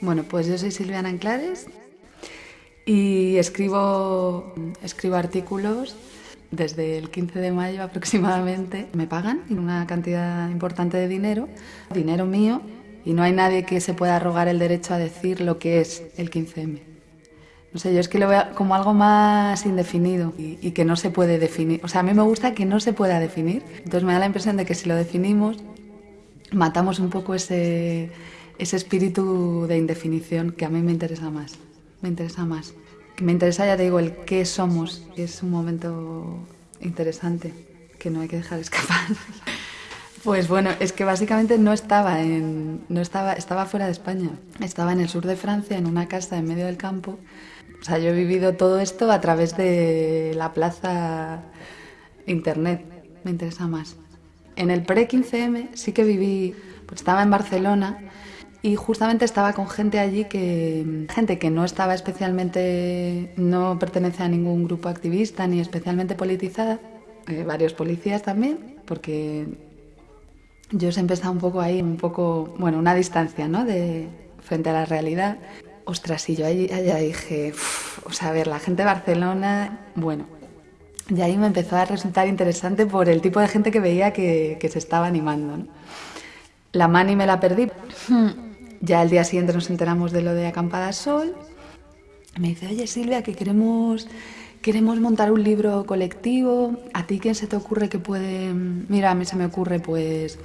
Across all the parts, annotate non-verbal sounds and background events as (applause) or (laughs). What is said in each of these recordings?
Bueno, pues yo soy Silviana Enclares y escribo, escribo artículos desde el 15 de mayo (laughs) aproximadamente. Me pagan una cantidad importante de dinero, dinero mío, y no hay nadie que se pueda arrogar el derecho a decir lo que es el 15M. No sé, yo es que lo veo como algo más indefinido y, y, que no se puede definir. O sea, a mí me gusta que no se pueda definir. Entonces me da la impresión de que si lo definimos, matamos un poco ese, ese espíritu de indefinición que a mí me interesa más. Me interesa más. Me interesa, ya te digo, el qué somos. Es un momento interesante que no hay que dejar escapar. (laughs) Pues bueno, es que básicamente no estaba en, no estaba, estaba fuera de España. Estaba en el sur de Francia, en una casa en medio del campo. O sea, yo he vivido todo esto a través de la plaza internet. Me interesa más. En el pre-15M sí que viví, pues estaba en Barcelona y justamente estaba con gente allí que gente que no estaba especialmente no pertenece a ningún grupo activista ni especialmente politizada eh, varios policías también porque yo siempre estaba un poco ahí un poco bueno una distancia no de frente a la realidad. Ostras y yo allí, allá dije o sea a ver la gente de Barcelona bueno y ahí me empezó a resultar interesante por el tipo de gente que veía que, que se estaba animando ¿no? la mani me la perdí ya el día siguiente nos enteramos de lo de Acampada Sol. Me dice, oye Silvia, que queremos, queremos montar un libro colectivo. ¿A ti quién se te ocurre que puede...? Mira, a mí se me ocurre pues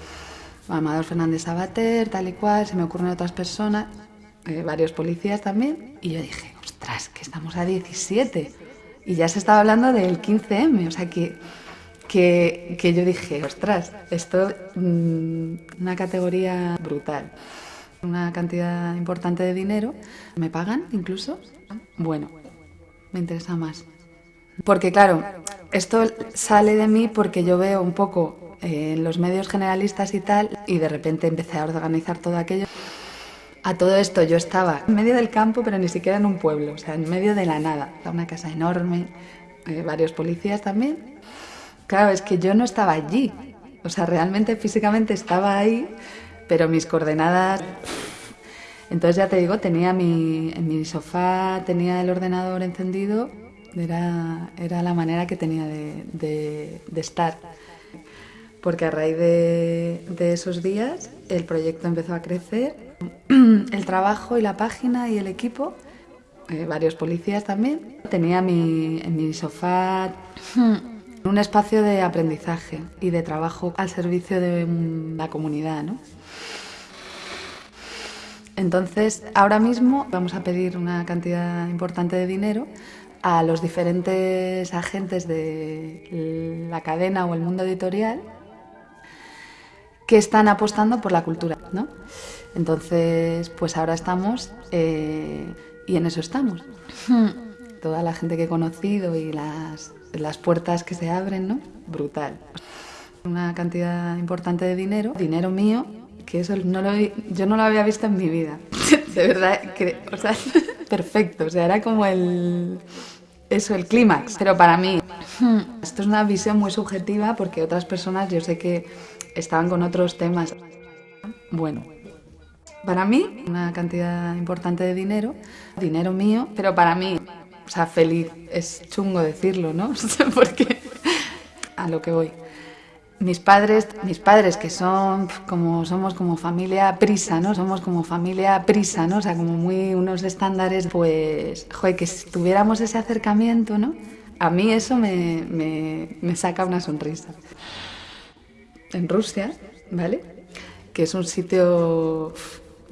Amador Fernández Sabater, tal y cual, se me ocurren otras personas, eh, varios policías también. Y yo dije, ostras, que estamos a 17. Y ya se estaba hablando del 15M, o sea que... Que, que yo dije, ostras, esto es mmm, una categoría brutal una cantidad importante de dinero. ¿Me pagan incluso? Bueno, me interesa más. Porque claro, esto sale de mí porque yo veo un poco en eh, los medios generalistas y tal, y de repente empecé a organizar todo aquello. A todo esto yo estaba en medio del campo, pero ni siquiera en un pueblo, o sea, en medio de la nada. Una casa enorme, eh, varios policías también. Claro, es que yo no estaba allí, o sea, realmente físicamente estaba ahí, pero mis coordenadas... Entonces ya te digo, tenía mi, en mi sofá, tenía el ordenador encendido, era, era la manera que tenía de, de, estar. Porque a raíz de, de, esos días el proyecto empezó a crecer, (clears throat) el trabajo y la página y el equipo, eh, varios policías también. Tenía mi, en mi sofá (clears throat) un espacio de aprendizaje y de trabajo al servicio de la comunidad, ¿no? Entonces, ahora mismo vamos a pedir una cantidad importante de dinero a los diferentes agentes de la cadena o el mundo editorial que están apostando por la cultura, ¿no? Entonces, pues ahora estamos eh, y en eso estamos. Toda la gente que he conocido y las, las puertas que se abren, ¿no? Brutal. Una cantidad importante de dinero, dinero mío, que eso no lo, yo no lo había visto en mi vida. (laughs) De verdad, que, o sea, (laughs) perfecto. O sea, era como el... Eso, el clímax. Pero para mí, (laughs) esto es una visión muy subjetiva porque otras personas yo sé que estaban con otros temas. Bueno, para mí, una cantidad importante de dinero, dinero mío, pero para mí, sea, feliz. Es chungo decirlo, ¿no? (laughs) porque a lo que voy mis padres, mis padres que son como somos como familia prisa, ¿no? Somos como familia prisa, ¿no? O sea, como muy unos estándares, pues, joder, que si tuviéramos ese acercamiento, ¿no? A mí eso me, me, me saca una sonrisa. En Rusia, ¿vale? Que es un sitio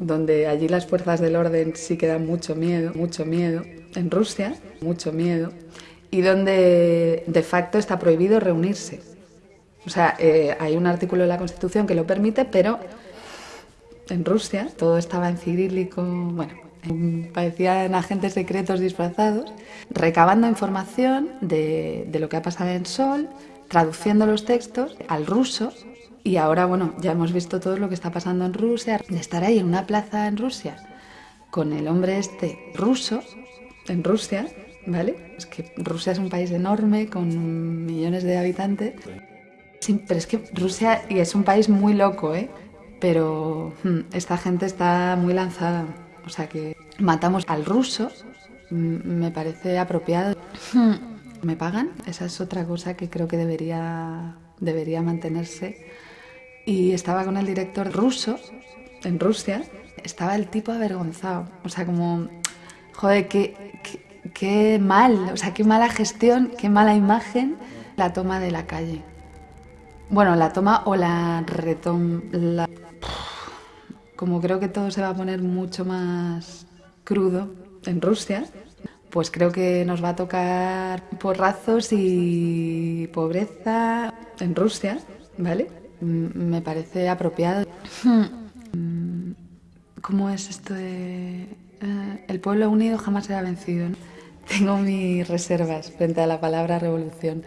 donde allí las fuerzas del orden sí que dan mucho miedo, mucho miedo. En Rusia, mucho miedo. Y donde de facto está prohibido reunirse o sea, eh, hay un artículo de la Constitución que lo permite, pero en Rusia todo estaba en cirílico, bueno, parecían agentes secretos disfrazados, recabando información de, de lo que ha pasado en Sol, traduciendo los textos al ruso y ahora, bueno, ya hemos visto todo lo que está pasando en Rusia, de estar ahí en una plaza en Rusia con el hombre este ruso, en Rusia, ¿vale? Es que Rusia es un país enorme con millones de habitantes. Sí, pero es que Rusia y es un país muy loco, ¿eh? Pero hmm, esta gente está muy lanzada. o sea que matamos al ruso, me parece apropiado. ¿Me pagan? Esa es otra cosa que creo que debería, debería mantenerse. Y estaba con el director ruso, en Rusia, estaba el tipo avergonzado, o sea, como, joder, qué, qué, mal, o sea, qué mala gestión, qué mala imagen la toma de la calle. Bueno, la toma o la retoma. Como creo que todo se va a poner mucho más crudo en Rusia, pues creo que nos va a tocar porrazos y pobreza en Rusia, ¿vale? Me parece apropiado. (laughs) ¿Cómo es esto de... Eh, el pueblo unido jamás será vencido? (laughs) Tengo mis reservas frente a la palabra revolución.